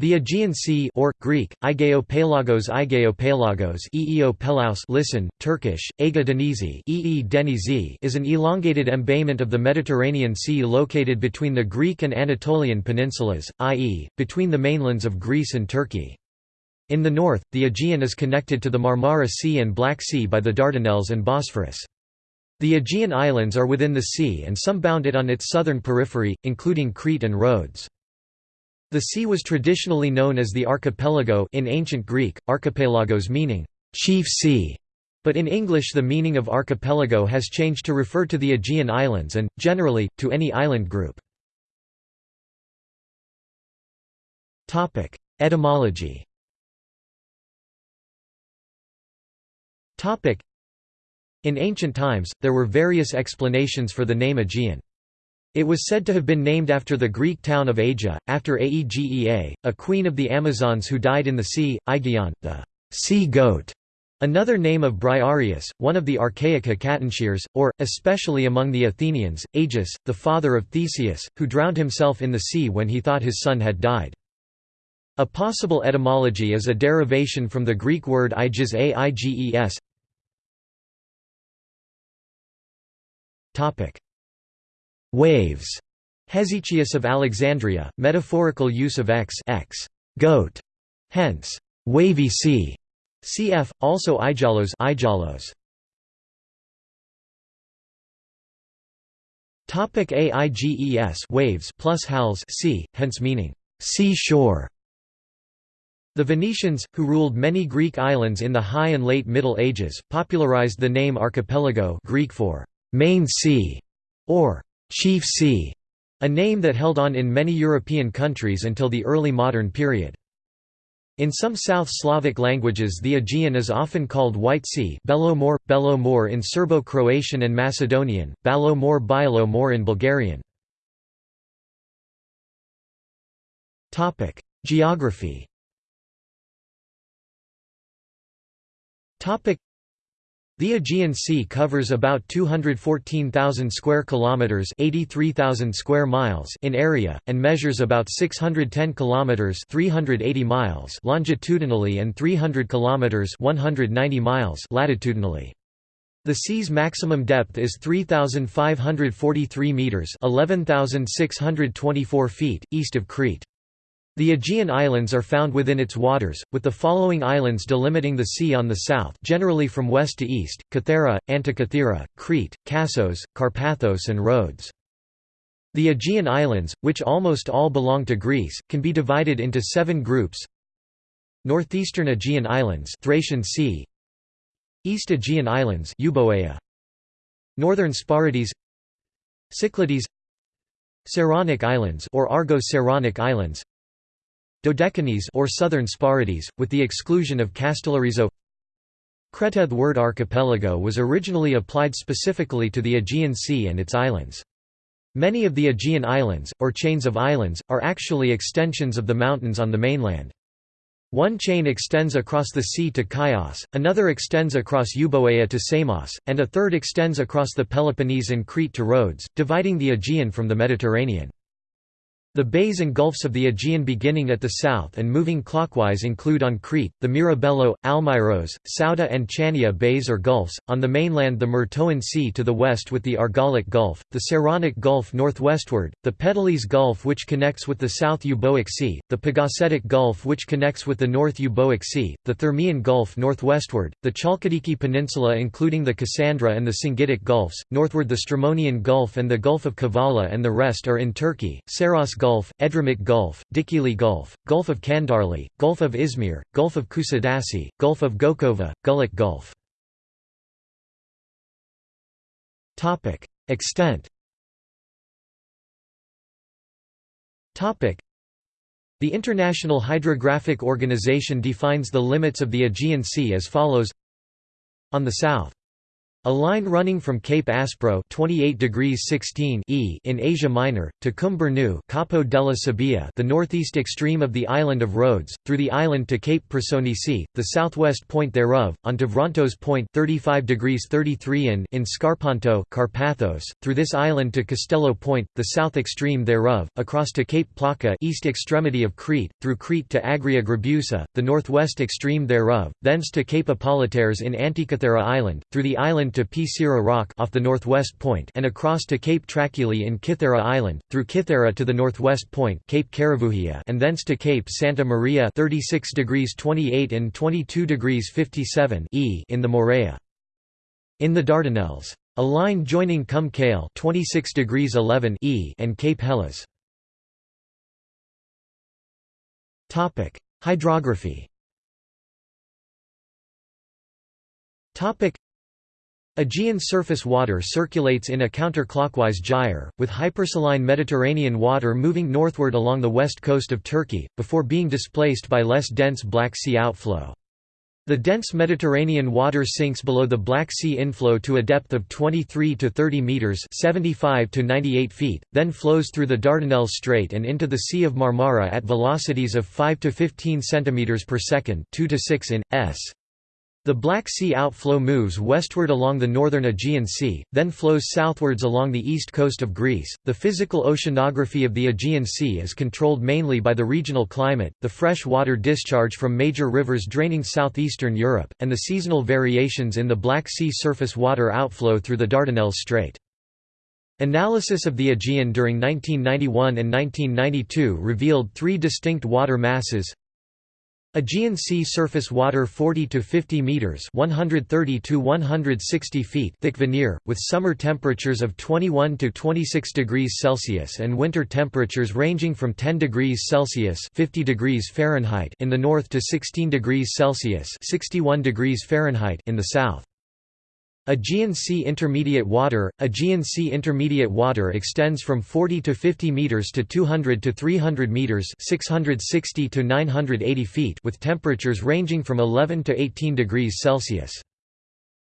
The Aegean Sea or Greek Aigeopelagos Aigeopelagos Eeopelaus listen Turkish Ege Denizi ee Denizi is an elongated embayment of the Mediterranean Sea located between the Greek and Anatolian peninsulas i.e. between the mainlands of Greece and Turkey. In the north the Aegean is connected to the Marmara Sea and Black Sea by the Dardanelles and Bosphorus. The Aegean Islands are within the sea and some bound it on its southern periphery including Crete and Rhodes the sea was traditionally known as the archipelago in ancient Greek, archipelagos meaning, chief sea, but in English the meaning of archipelago has changed to refer to the Aegean Islands and, generally, to any island group. Etymology In ancient times, there were various explanations for the name Aegean. It was said to have been named after the Greek town of Aegea, after Aegea, a queen of the Amazons who died in the sea, Aegeon, the sea goat. Another name of Briareus, one of the archaic Hecatonchires, or, especially among the Athenians, Aegeus, the father of Theseus, who drowned himself in the sea when he thought his son had died. A possible etymology is a derivation from the Greek word Aegis aiges. Waves. Hesychius of Alexandria, metaphorical use of x, x goat, hence wavy sea. Cf. also Aigelos, Aigelos. Topic AIGES waves plus hals sea, hence meaning sea shore. The Venetians, who ruled many Greek islands in the High and Late Middle Ages, popularized the name archipelago Greek for main sea or chief sea, a name that held on in many European countries until the early modern period. In some South Slavic languages the Aegean is often called White Sea Belo More, Belo More in Serbo-Croatian and Macedonian, Balo More Bilo More in Bulgarian. Geography the Aegean Sea covers about 214,000 square kilometers, 83,000 square miles in area and measures about 610 kilometers, 380 miles longitudinally and 300 kilometers, 190 miles latitudinally. The sea's maximum depth is 3,543 meters, 11,624 feet east of Crete. The Aegean Islands are found within its waters, with the following islands delimiting the sea on the south generally from west to east, Kythera, Antikythera, Crete, Kassos, Karpathos and Rhodes. The Aegean Islands, which almost all belong to Greece, can be divided into seven groups. Northeastern Aegean Islands Thracian Sea. East Aegean Islands Euboea. Northern Sporades Cyclades. Saronic Islands or Argo-Saronic Islands Dodecanese or southern Sporades, with the exclusion of Kastellorizo Creta word archipelago was originally applied specifically to the Aegean Sea and its islands. Many of the Aegean islands, or chains of islands, are actually extensions of the mountains on the mainland. One chain extends across the sea to Chios, another extends across Euboea to Samos, and a third extends across the Peloponnese and Crete to Rhodes, dividing the Aegean from the Mediterranean. The bays and gulfs of the Aegean beginning at the south and moving clockwise include on Crete, the Mirabello, Almyros, Souda and Chania bays or gulfs, on the mainland the Myrtoan Sea to the west with the Argolic Gulf, the Saronic Gulf northwestward, the Pedalese Gulf which connects with the South Euboic Sea, the Pagasetic Gulf which connects with the North Euboic Sea, the Thermaic Gulf northwestward, the Chalkidiki Peninsula including the Cassandra and the Singitic Gulfs, northward the Strymonian Gulf and the Gulf of Kavala and the rest are in Turkey, Saros Gulf Gulf, Edremit Gulf, Dikili Gulf, Gulf of Kandarli, Gulf of Izmir, Gulf of Kusadasi, Gulf of Gokova, Güllük Gulf. Extent The International Hydrographic Organization defines the limits of the Aegean Sea as follows. On the south A line running from Cape Aspro 28 degrees 16 e in Asia Minor, to Kum Burnu Capo della Sabbia the northeast extreme of the island of Rhodes, through the island to Cape Prasonisi, the southwest point thereof, on to Vrontos Point 35 degrees 33 in in Scarpanto Carpathos, through this island to Castello Point, the south extreme thereof, across to Cape Plaka east extremity of Crete, through Crete to Agria Grabusa, the northwest extreme thereof, thence to Cape Apollitaires in Antikythera Island, through the island to Pisira Rock off the northwest point and across to Cape Traculi in Kythera Island, through Kythera to the northwest point Cape Caravuhia and thence to Cape Santa Maria 36 degrees 28 and 22 degrees 57 e in the Morea. In the Dardanelles. A line joining Kum Kale 26 degrees 11 e and Cape. Topic: Hydrography. Aegean surface water circulates in a counterclockwise gyre, with hypersaline Mediterranean water moving northward along the west coast of Turkey, before being displaced by less dense Black Sea outflow. The dense Mediterranean water sinks below the Black Sea inflow to a depth of 23 to 30 meters (75 to 98 feet), then flows through the Dardanelles Strait and into the Sea of Marmara at velocities of 5 to 15 centimeters per second, 2 to 6 in s. The Black Sea outflow moves westward along the northern Aegean Sea, then flows southwards along the east coast of Greece. The physical oceanography of the Aegean Sea is controlled mainly by the regional climate, the fresh water discharge from major rivers draining southeastern Europe, and the seasonal variations in the Black Sea surface water outflow through the Dardanelles Strait. Analysis of the Aegean during 1991 and 1992 revealed three distinct water masses Aegean Sea surface water 40 to 50 meters, 130 to 160 feet thick veneer, with summer temperatures of 21 to 26 degrees Celsius and winter temperatures ranging from 10 degrees Celsius (50 degrees Fahrenheit) in the north to 16 degrees Celsius (61 degrees Fahrenheit) in the south. Aegean Sea intermediate water Aegean Sea intermediate water extends from 40 to 50 meters to 200 to 300 meters, 660 to 980 feet with temperatures ranging from 11 to 18 degrees Celsius.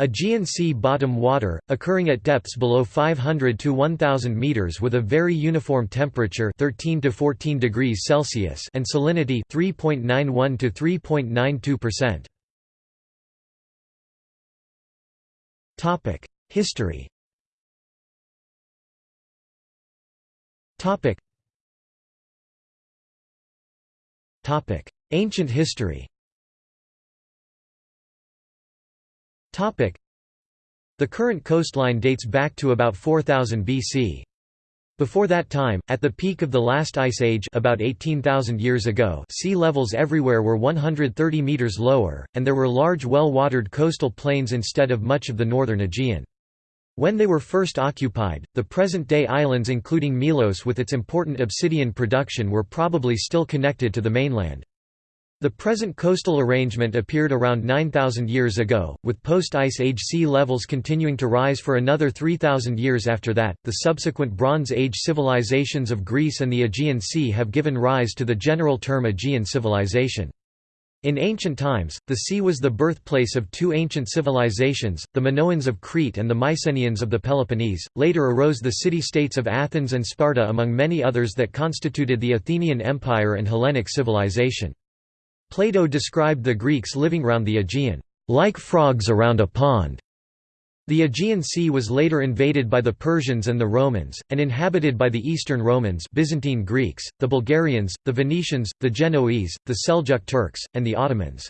Aegean Sea bottom water, occurring at depths below 500 to 1000 meters with a very uniform temperature 13 to 14 degrees Celsius and salinity 3.91 to 3.92%. History. Ancient history. The current coastline dates back to about 4000 BC. Before that time, at the peak of the last ice age about 18,000 years ago sea levels everywhere were 130 meters lower, and there were large well-watered coastal plains instead of much of the northern Aegean. When they were first occupied, the present-day islands including Milos with its important obsidian production were probably still connected to the mainland. The present coastal arrangement appeared around 9,000 years ago, with post-Ice Age sea levels continuing to rise for another 3,000 years after that. The subsequent Bronze Age civilizations of Greece and the Aegean Sea have given rise to the general term Aegean civilization. In ancient times, the sea was the birthplace of two ancient civilizations, the Minoans of Crete and the Mycenaeans of the Peloponnese. Later arose the city-states of Athens and Sparta among many others that constituted the Athenian Empire and Hellenic civilization. Plato described the Greeks living round the Aegean, like frogs around a pond. The Aegean Sea was later invaded by the Persians and the Romans, and inhabited by the Eastern Romans Byzantine Greeks, the Bulgarians, the Venetians, the Genoese, the Seljuk Turks, and the Ottomans.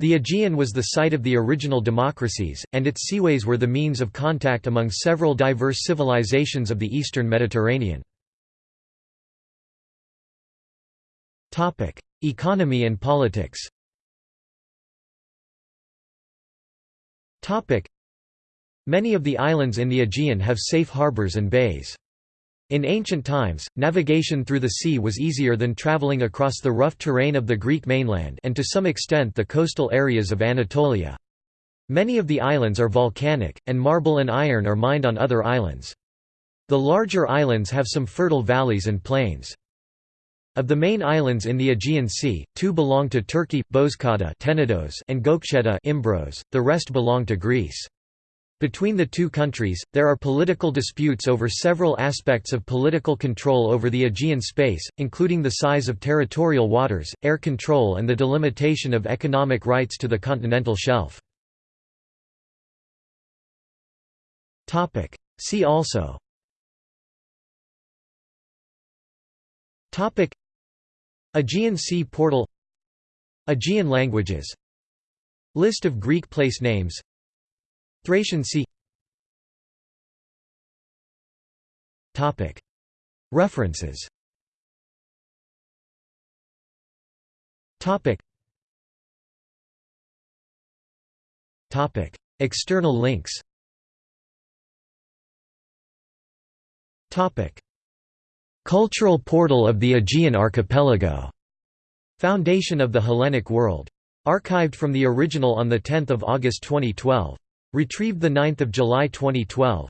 The Aegean was the site of the original democracies, and its seaways were the means of contact among several diverse civilizations of the eastern Mediterranean. Economy and politics Many of the islands in the Aegean have safe harbors and bays. In ancient times, navigation through the sea was easier than traveling across the rough terrain of the Greek mainland and to some extent the coastal areas of Anatolia. Many of the islands are volcanic, and marble and iron are mined on other islands. The larger islands have some fertile valleys and plains. Of the main islands in the Aegean Sea, two belong to Turkey, Tenedos and Gökçeada Imbros, the rest belong to Greece. Between the two countries, there are political disputes over several aspects of political control over the Aegean space, including the size of territorial waters, air control and the delimitation of economic rights to the continental shelf. See also Aegean Sea portal Aegean languages List of Greek place names Thracian Sea. References. External links Cultural portal of the Aegean Archipelago. Foundation of the Hellenic World. Archived from the original on 10 August 2012. Retrieved 9 July 2012.